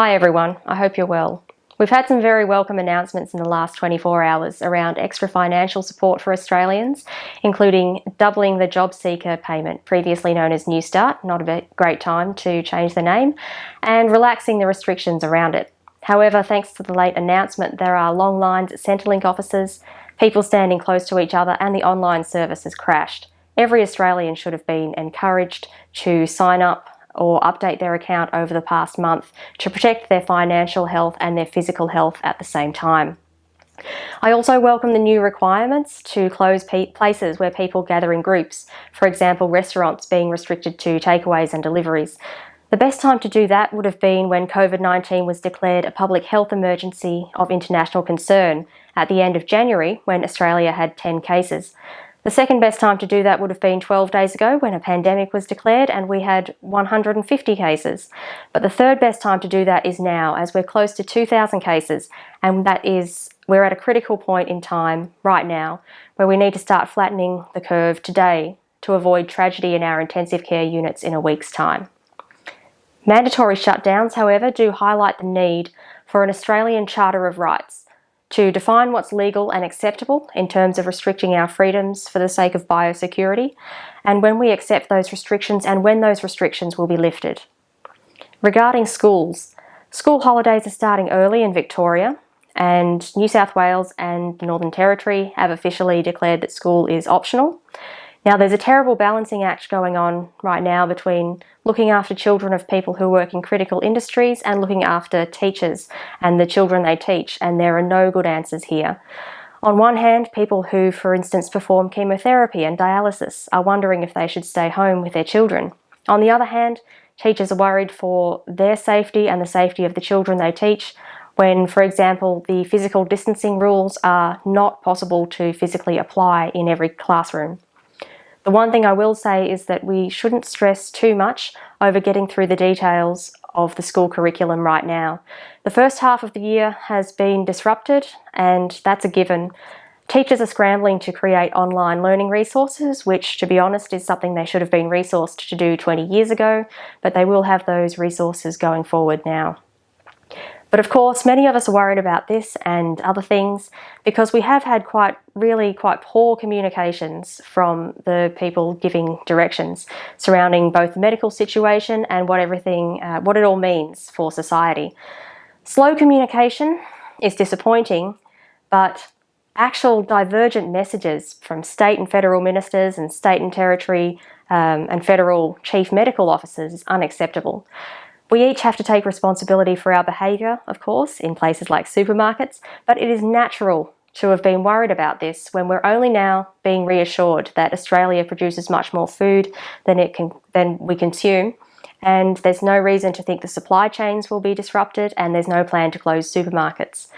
Hi everyone, I hope you're well. We've had some very welcome announcements in the last 24 hours around extra financial support for Australians, including doubling the job seeker payment, previously known as Newstart, not a great time to change the name, and relaxing the restrictions around it. However, thanks to the late announcement, there are long lines at Centrelink offices, people standing close to each other, and the online service has crashed. Every Australian should have been encouraged to sign up or update their account over the past month to protect their financial health and their physical health at the same time. I also welcome the new requirements to close places where people gather in groups, for example restaurants being restricted to takeaways and deliveries. The best time to do that would have been when COVID-19 was declared a public health emergency of international concern at the end of January when Australia had 10 cases. The second best time to do that would have been 12 days ago when a pandemic was declared and we had 150 cases. But the third best time to do that is now as we're close to 2,000 cases and that is we're at a critical point in time right now where we need to start flattening the curve today to avoid tragedy in our intensive care units in a week's time. Mandatory shutdowns, however, do highlight the need for an Australian Charter of Rights to define what's legal and acceptable in terms of restricting our freedoms for the sake of biosecurity, and when we accept those restrictions and when those restrictions will be lifted. Regarding schools, school holidays are starting early in Victoria, and New South Wales and Northern Territory have officially declared that school is optional. Now there's a terrible balancing act going on right now between looking after children of people who work in critical industries and looking after teachers and the children they teach and there are no good answers here. On one hand, people who, for instance, perform chemotherapy and dialysis are wondering if they should stay home with their children. On the other hand, teachers are worried for their safety and the safety of the children they teach when, for example, the physical distancing rules are not possible to physically apply in every classroom. The one thing I will say is that we shouldn't stress too much over getting through the details of the school curriculum right now. The first half of the year has been disrupted and that's a given. Teachers are scrambling to create online learning resources, which to be honest is something they should have been resourced to do 20 years ago, but they will have those resources going forward now. But of course, many of us are worried about this and other things because we have had quite, really quite poor communications from the people giving directions surrounding both the medical situation and what everything, uh, what it all means for society. Slow communication is disappointing, but actual divergent messages from state and federal ministers and state and territory um, and federal chief medical officers is unacceptable. We each have to take responsibility for our behaviour, of course, in places like supermarkets, but it is natural to have been worried about this when we're only now being reassured that Australia produces much more food than it can than we consume and there's no reason to think the supply chains will be disrupted and there's no plan to close supermarkets.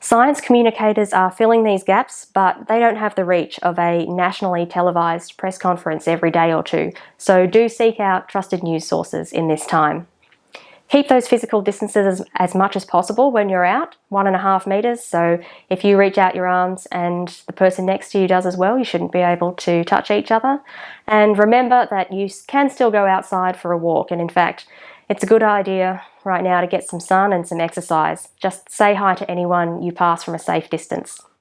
Science communicators are filling these gaps, but they don't have the reach of a nationally televised press conference every day or two, so do seek out trusted news sources in this time. Keep those physical distances as, as, much as possible when you're out, one and a half meters. So if you reach out your arms and the person next to you does as well, you shouldn't be able to touch each other. And remember that you can still go outside for a walk. And in fact, it's a good idea right now to get some sun and some exercise. Just say hi to anyone you pass from a safe distance.